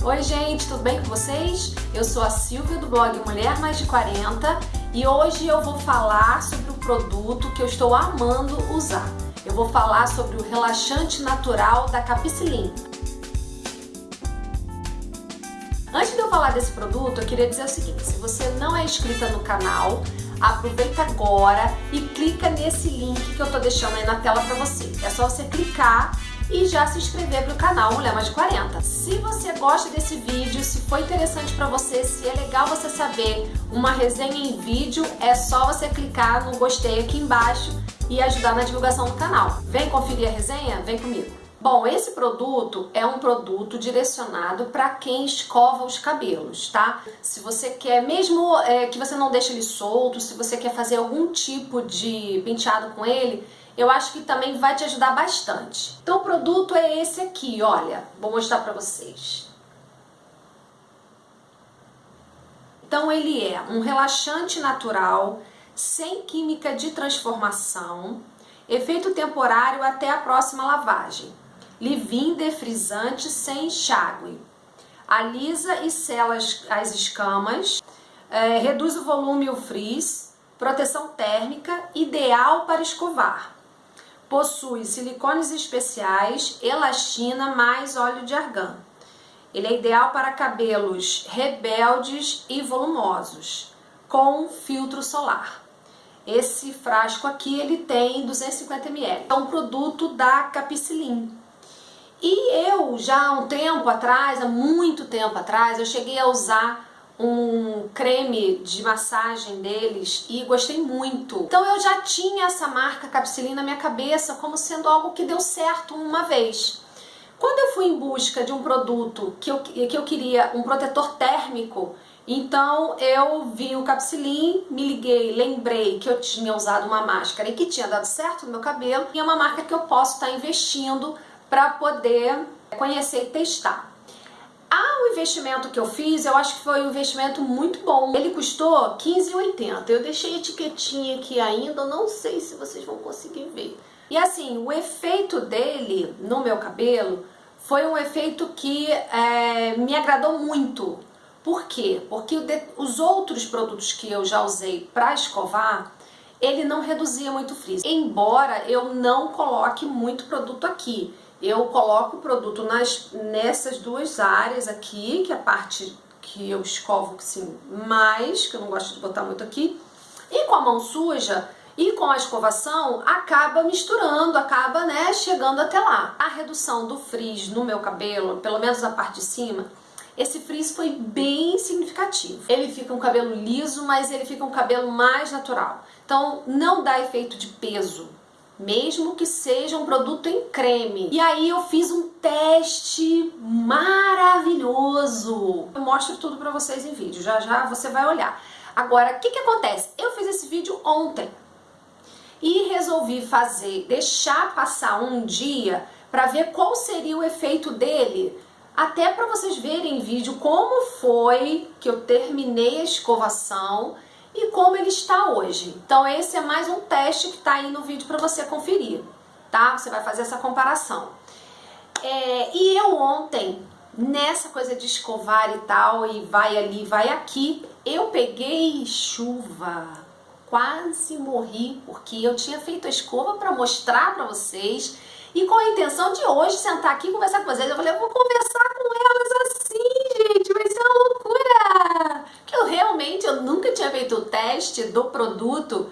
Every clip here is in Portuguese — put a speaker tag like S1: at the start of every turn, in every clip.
S1: Oi gente, tudo bem com vocês? Eu sou a Silvia do blog Mulher Mais de 40 e hoje eu vou falar sobre o produto que eu estou amando usar. Eu vou falar sobre o relaxante natural da Capicilin. Antes de eu falar desse produto, eu queria dizer o seguinte, se você não é inscrita no canal, aproveita agora e clica nesse link que eu tô deixando aí na tela para você. É só você clicar e já se inscrever para o canal Mulher Mais de 40. Se você gosta desse vídeo, se foi interessante para você, se é legal você saber uma resenha em vídeo, é só você clicar no gostei aqui embaixo e ajudar na divulgação do canal. Vem conferir a resenha? Vem comigo! Bom, esse produto é um produto direcionado para quem escova os cabelos, tá? Se você quer, mesmo é, que você não deixe ele solto, se você quer fazer algum tipo de penteado com ele, eu acho que também vai te ajudar bastante. Então o produto é esse aqui, olha, vou mostrar para vocês. Então ele é um relaxante natural, sem química de transformação, efeito temporário até a próxima lavagem, leave-in defrisante sem enxágue, alisa e sela as escamas, é, reduz o volume e o frizz, proteção térmica, ideal para escovar. Possui silicones especiais, elastina mais óleo de argan. Ele é ideal para cabelos rebeldes e volumosos, com filtro solar. Esse frasco aqui ele tem 250 ml. É um produto da Capicilin. E eu já há um tempo atrás, há muito tempo atrás, eu cheguei a usar um creme de massagem deles e gostei muito. Então eu já tinha essa marca Capsilin na minha cabeça como sendo algo que deu certo uma vez. Quando eu fui em busca de um produto que eu, que eu queria, um protetor térmico, então eu vi o Capsilin, me liguei, lembrei que eu tinha usado uma máscara e que tinha dado certo no meu cabelo, e é uma marca que eu posso estar investindo para poder conhecer e testar. Ah, o investimento que eu fiz, eu acho que foi um investimento muito bom. Ele custou R$15,80. Eu deixei etiquetinha aqui ainda, não sei se vocês vão conseguir ver. E assim, o efeito dele no meu cabelo foi um efeito que é, me agradou muito. Por quê? Porque os outros produtos que eu já usei para escovar, ele não reduzia muito frizz. Embora eu não coloque muito produto aqui eu coloco o produto nas, nessas duas áreas aqui, que é a parte que eu escovo assim, mais, que eu não gosto de botar muito aqui, e com a mão suja e com a escovação acaba misturando, acaba né, chegando até lá. A redução do frizz no meu cabelo, pelo menos na parte de cima, esse frizz foi bem significativo. Ele fica um cabelo liso, mas ele fica um cabelo mais natural. Então não dá efeito de peso, mesmo que seja um produto em creme. E aí eu fiz um teste maravilhoso. Eu mostro tudo pra vocês em vídeo, já já você vai olhar. Agora, o que que acontece? Eu fiz esse vídeo ontem e resolvi fazer, deixar passar um dia para ver qual seria o efeito dele, até para vocês verem em vídeo como foi que eu terminei a escovação e como ele está hoje. Então esse é mais um teste que está aí no vídeo para você conferir, tá? Você vai fazer essa comparação. É, e eu ontem, nessa coisa de escovar e tal, e vai ali, vai aqui, eu peguei chuva, quase morri, porque eu tinha feito a escova para mostrar para vocês, e com a intenção de hoje sentar aqui conversar com vocês. Eu falei, eu vou conversar com elas assim, gente, vai ser uma loucura! Que eu realmente, eu nunca tinha feito o teste do produto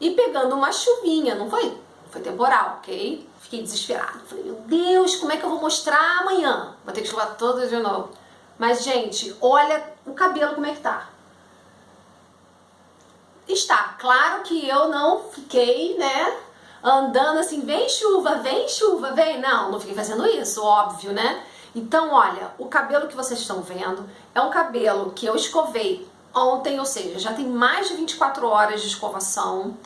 S1: e pegando uma chuvinha, não foi? Foi temporal, ok? Fiquei desesperada. Falei, meu Deus, como é que eu vou mostrar amanhã? Vou ter que escovar toda de novo. Mas, gente, olha o cabelo como é que tá. Está, claro que eu não fiquei, né, andando assim, vem chuva, vem chuva, vem. Não, não fiquei fazendo isso, óbvio, né? Então, olha, o cabelo que vocês estão vendo é um cabelo que eu escovei ontem, ou seja, já tem mais de 24 horas de escovação.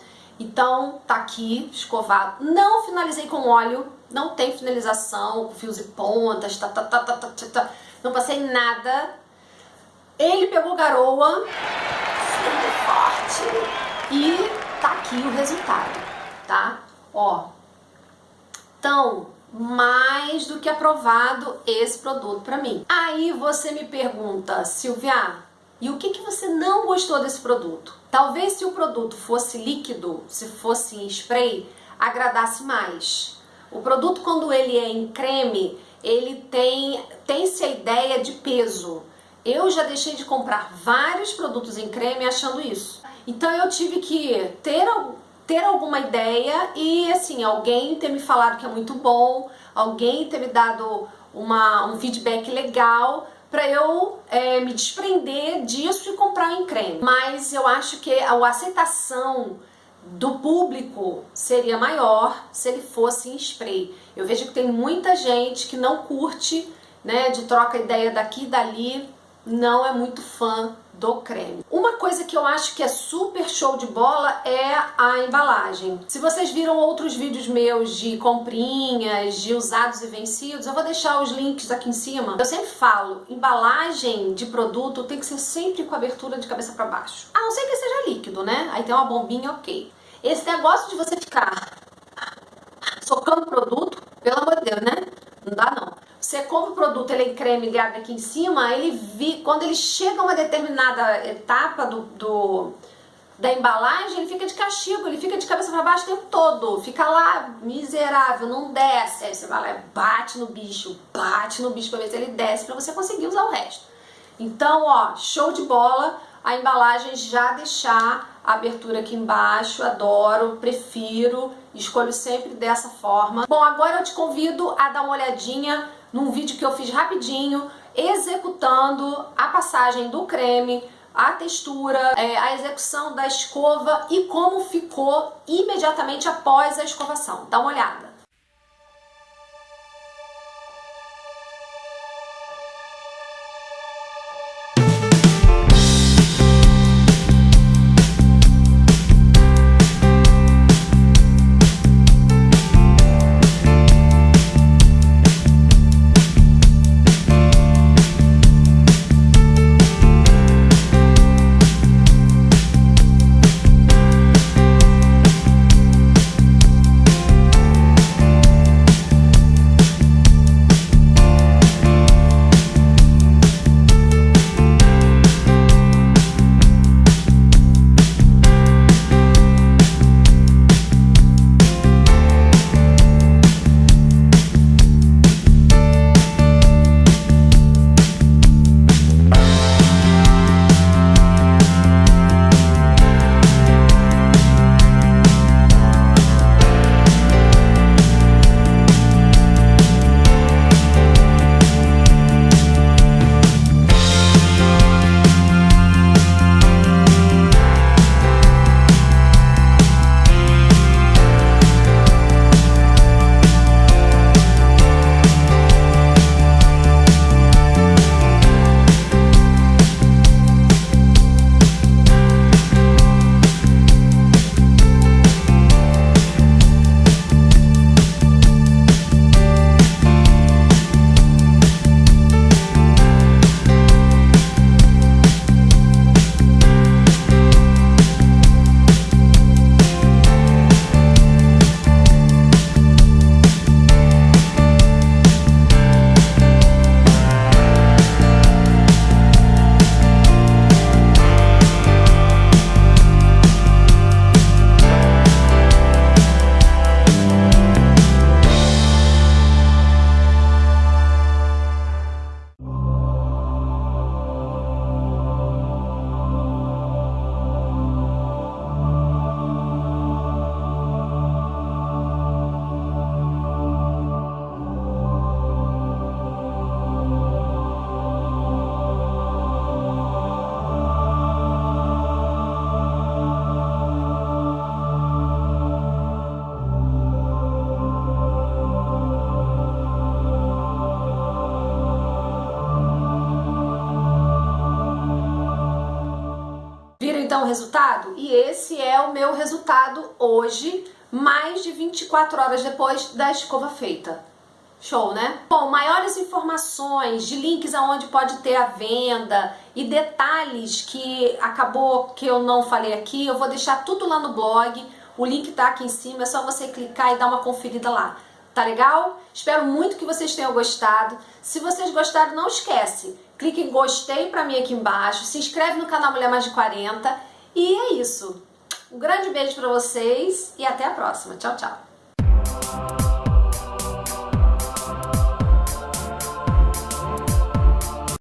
S1: Então, tá aqui, escovado. Não finalizei com óleo, não tem finalização, fios e pontas, tá, tá, tá, tá, tá, tá, tá. não passei nada. Ele pegou garoa, forte, e tá aqui o resultado, tá? Ó, então, mais do que aprovado esse produto para mim. Aí você me pergunta, Silvia, e o que, que você não gostou desse produto? Talvez se o produto fosse líquido, se fosse em spray, agradasse mais. O produto quando ele é em creme, ele tem tem-se a ideia de peso. Eu já deixei de comprar vários produtos em creme achando isso. Então eu tive que ter ter alguma ideia e assim, alguém ter me falado que é muito bom, alguém ter me dado uma, um feedback legal para eu é, me desprender disso e comprar em creme. Mas eu acho que a aceitação do público seria maior se ele fosse em spray. Eu vejo que tem muita gente que não curte, né, de troca ideia daqui e dali, não é muito fã do creme. Uma coisa que eu acho que é super show de bola é a embalagem. Se vocês viram outros vídeos meus de comprinhas, de usados e vencidos, eu vou deixar os links aqui em cima. Eu sempre falo, embalagem de produto tem que ser sempre com abertura de cabeça para baixo. A não ser que seja líquido, né? Aí tem uma bombinha, ok. Esse negócio de você ficar socando produto, pelo amor de Deus, né? Não dá não. Você compra o produto, ele é em creme e abre aqui em cima, ele vi, quando ele chega a uma determinada etapa do, do, da embalagem, ele fica de castigo, ele fica de cabeça para baixo o tempo todo, fica lá miserável, não desce. Aí você vai lá, bate no bicho, bate no bicho para ver se ele desce para você conseguir usar o resto. Então, ó, show de bola, a embalagem já deixar a abertura aqui embaixo, adoro, prefiro, escolho sempre dessa forma. Bom, agora eu te convido a dar uma olhadinha num vídeo que eu fiz rapidinho, executando a passagem do creme, a textura, é, a execução da escova e como ficou imediatamente após a escovação. Dá uma olhada. Resultado? E esse é o meu resultado hoje, mais de 24 horas depois da escova feita. Show, né? Bom, maiores informações de links aonde pode ter a venda e detalhes que acabou que eu não falei aqui, eu vou deixar tudo lá no blog. O link tá aqui em cima, é só você clicar e dar uma conferida lá Tá legal? Espero muito que vocês tenham gostado. Se vocês gostaram, não esquece, clique em gostei pra mim aqui embaixo, se inscreve no canal Mulher Mais de 40 e é isso. Um grande beijo pra vocês e até a próxima. Tchau, tchau.